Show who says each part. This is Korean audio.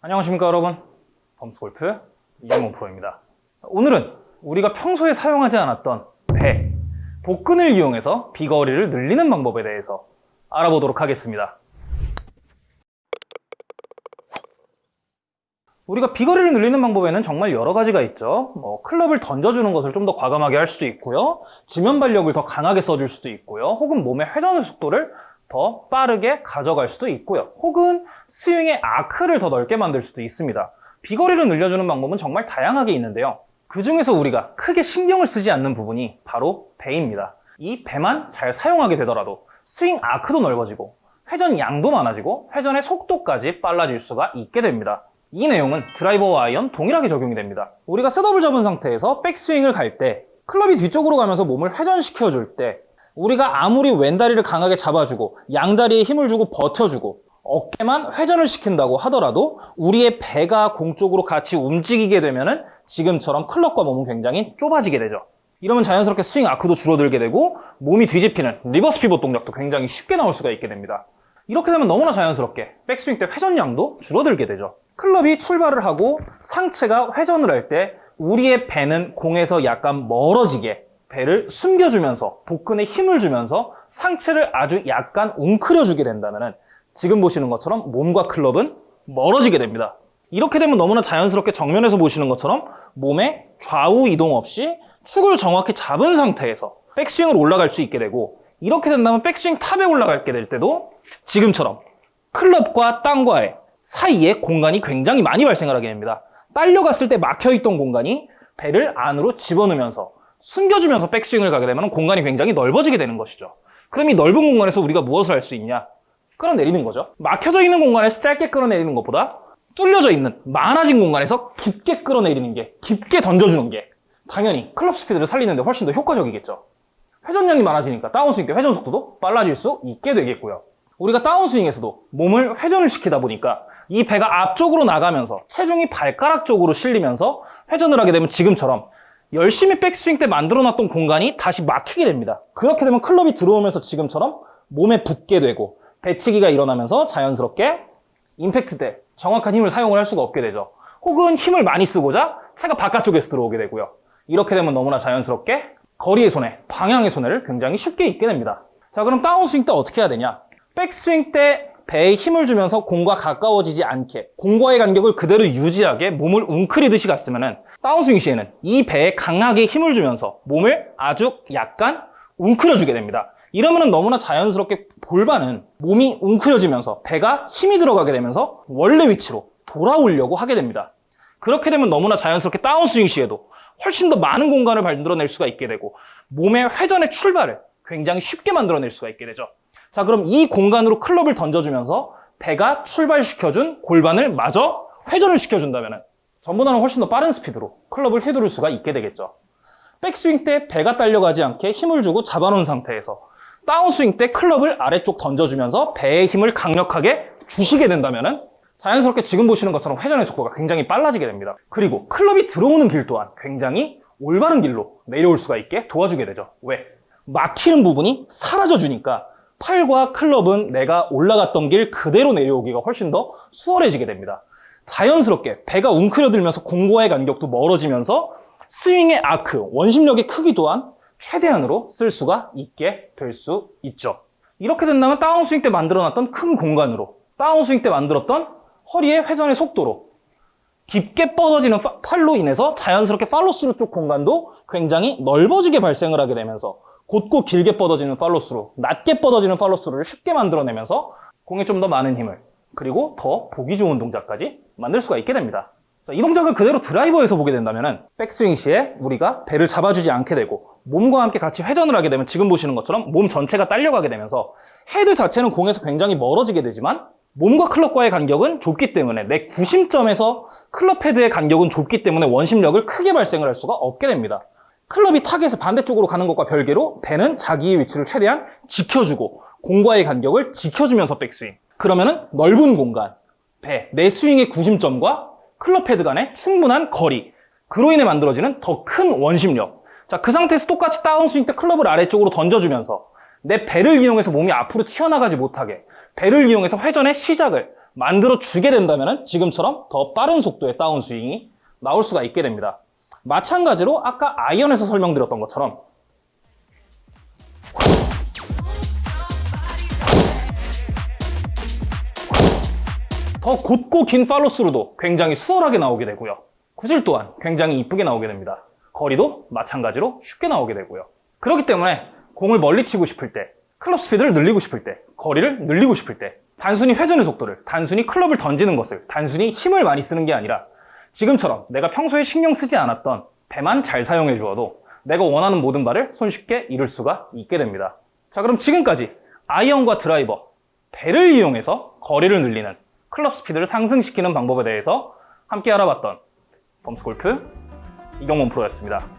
Speaker 1: 안녕하십니까 여러분. 범스골프 이정문 프로입니다. 오늘은 우리가 평소에 사용하지 않았던 배, 복근을 이용해서 비거리를 늘리는 방법에 대해서 알아보도록 하겠습니다. 우리가 비거리를 늘리는 방법에는 정말 여러 가지가 있죠. 뭐 클럽을 던져주는 것을 좀 더 과감하게 할 수도 있고요. 지면 발력을 더 강하게 써줄 수도 있고요. 혹은 몸의 회전 속도를 더 빠르게 가져갈 수도 있고요. 혹은 스윙의 아크를 더 넓게 만들 수도 있습니다. 비거리를 늘려주는 방법은 정말 다양하게 있는데요. 그 중에서 우리가 크게 신경을 쓰지 않는 부분이 바로 배입니다. 이 배만 잘 사용하게 되더라도 스윙 아크도 넓어지고 회전 양도 많아지고 회전의 속도까지 빨라질 수가 있게 됩니다. 이 내용은 드라이버와 아이언 동일하게 적용이 됩니다. 우리가 setup을 잡은 상태에서 백스윙을 갈 때 클럽이 뒤쪽으로 가면서 몸을 회전시켜 줄 때 우리가 아무리 왼다리를 강하게 잡아주고 양다리에 힘을 주고 버텨주고 어깨만 회전을 시킨다고 하더라도 우리의 배가 공 쪽으로 같이 움직이게 되면 지금처럼 클럽과 몸은 굉장히 좁아지게 되죠. 이러면 자연스럽게 스윙 아크도 줄어들게 되고 몸이 뒤집히는 reverse pivot 동작도 굉장히 쉽게 나올 수가 있게 됩니다. 이렇게 되면 너무나 자연스럽게 백스윙 때 회전량도 줄어들게 되죠. 클럽이 출발을 하고 상체가 회전을 할 때 우리의 배는 공에서 약간 멀어지게 배를 숨겨주면서 복근에 힘을 주면서 상체를 아주 약간 웅크려주게 된다면 지금 보시는 것처럼 몸과 클럽은 멀어지게 됩니다. 이렇게 되면 너무나 자연스럽게 정면에서 보시는 것처럼 몸의 좌우 이동 없이 축을 정확히 잡은 상태에서 백스윙을 올라갈 수 있게 되고 이렇게 된다면 백스윙 탑에 올라가게 될 때도 지금처럼 클럽과 땅과의 사이에 공간이 굉장히 많이 발생을 하게 됩니다. 딸려갔을 때 막혀있던 공간이 배를 안으로 집어넣으면서 숨겨주면서 백스윙을 가게 되면 공간이 굉장히 넓어지게 되는 것이죠. 그럼 이 넓은 공간에서 우리가 무엇을 할 수 있냐? 끌어내리는 거죠. 막혀져 있는 공간에서 짧게 끌어내리는 것보다 뚫려져 있는 많아진 공간에서 깊게 끌어내리는 게 깊게 던져주는 게 당연히 클럽 스피드를 살리는 데 훨씬 더 효과적이겠죠. 회전량이 많아지니까 다운스윙 때 회전 속도도 빨라질 수 있게 되겠고요. 우리가 다운스윙에서도 몸을 회전을 시키다 보니까 이 배가 앞쪽으로 나가면서 체중이 발가락 쪽으로 실리면서 회전을 하게 되면 지금처럼 열심히 백스윙 때 만들어놨던 공간이 다시 막히게 됩니다. 그렇게 되면 클럽이 들어오면서 지금처럼 몸에 붙게 되고 배치기가 일어나면서 자연스럽게 임팩트 때 정확한 힘을 사용을 할 수가 없게 되죠. 혹은 힘을 많이 쓰고자 차가 바깥쪽에서 들어오게 되고요. 이렇게 되면 너무나 자연스럽게 거리의 손해, 방향의 손해를 굉장히 쉽게 입게 됩니다. 자 그럼 다운스윙 때 어떻게 해야 되냐? 백스윙 때 배에 힘을 주면서 공과 가까워지지 않게 공과의 간격을 그대로 유지하게 몸을 웅크리듯이 갔으면 다운스윙 시에는 이 배에 강하게 힘을 주면서 몸을 아주 약간 웅크려주게 됩니다. 이러면 너무나 자연스럽게 골반은 몸이 웅크려지면서 배가 힘이 들어가게 되면서 원래 위치로 돌아오려고 하게 됩니다. 그렇게 되면 너무나 자연스럽게 다운스윙 시에도 훨씬 더 많은 공간을 만들어낼 수가 있게 되고 몸의 회전의 출발을 굉장히 쉽게 만들어낼 수가 있게 되죠. 자 그럼 이 공간으로 클럽을 던져주면서 배가 출발시켜준 골반을 마저 회전을 시켜준다면 전보다는 훨씬 더 빠른 스피드로 클럽을 휘두를 수가 있게 되겠죠. 백스윙 때 배가 딸려가지 않게 힘을 주고 잡아놓은 상태에서 다운스윙 때 클럽을 아래쪽 던져주면서 배의 힘을 강력하게 주시게 된다면 자연스럽게 지금 보시는 것처럼 회전의 속도가 굉장히 빨라지게 됩니다. 그리고 클럽이 들어오는 길 또한 굉장히 올바른 길로 내려올 수가 있게 도와주게 되죠. 왜? 막히는 부분이 사라져 주니까 팔과 클럽은 내가 올라갔던 길 그대로 내려오기가 훨씬 더 수월해지게 됩니다. 자연스럽게 배가 웅크려들면서 공과의 간격도 멀어지면서 스윙의 아크, 원심력의 크기 또한 최대한으로 쓸 수가 있게 될 수 있죠. 이렇게 된다면 다운스윙 때 만들어놨던 큰 공간으로 다운스윙 때 만들었던 허리의 회전의 속도로 깊게 뻗어지는 팔로 인해서 자연스럽게 팔로스루 쪽 공간도 굉장히 넓어지게 발생을 하게 되면서 곧고 길게 뻗어지는 팔로스루, 낮게 뻗어지는 팔로스루를 쉽게 만들어내면서 공에 좀 더 많은 힘을 그리고 더 보기 좋은 동작까지 만들 수가 있게 됩니다. 이 동작을 그대로 드라이버에서 보게 된다면 백스윙 시에 우리가 배를 잡아주지 않게 되고 몸과 함께 같이 회전을 하게 되면 지금 보시는 것처럼 몸 전체가 딸려가게 되면서 헤드 자체는 공에서 굉장히 멀어지게 되지만 몸과 클럽과의 간격은 좁기 때문에 내 구심점에서 클럽 헤드의 간격은 좁기 때문에 원심력을 크게 발생을 할 수가 없게 됩니다. 클럽이 타겟에서 반대쪽으로 가는 것과 별개로 배는 자기의 위치를 최대한 지켜주고 공과의 간격을 지켜주면서 백스윙 그러면은 넓은 공간 배, 내 스윙의 구심점과 클럽 헤드 간의 충분한 거리 그로 인해 만들어지는 더 큰 원심력 자, 그 상태에서 똑같이 다운스윙 때 클럽을 아래쪽으로 던져주면서 내 배를 이용해서 몸이 앞으로 튀어나가지 못하게 배를 이용해서 회전의 시작을 만들어 주게 된다면 지금처럼 더 빠른 속도의 다운스윙이 나올 수가 있게 됩니다. 마찬가지로 아까 아이언에서 설명드렸던 것처럼 더 곧고 긴 팔로스루도 굉장히 수월하게 나오게 되고요. 구질 또한 굉장히 이쁘게 나오게 됩니다. 거리도 마찬가지로 쉽게 나오게 되고요. 그렇기 때문에 공을 멀리 치고 싶을 때, 클럽 스피드를 늘리고 싶을 때, 거리를 늘리고 싶을 때, 단순히 회전의 속도를, 단순히 클럽을 던지는 것을, 단순히 힘을 많이 쓰는 게 아니라 지금처럼 내가 평소에 신경 쓰지 않았던 배만 잘 사용해 주어도 내가 원하는 모든 바를 손쉽게 이룰 수가 있게 됩니다. 자, 그럼 지금까지 아이언과 드라이버, 배를 이용해서 거리를 늘리는 클럽 스피드를 상승시키는 방법에 대해서 함께 알아봤던 범스골프 이경문 프로였습니다.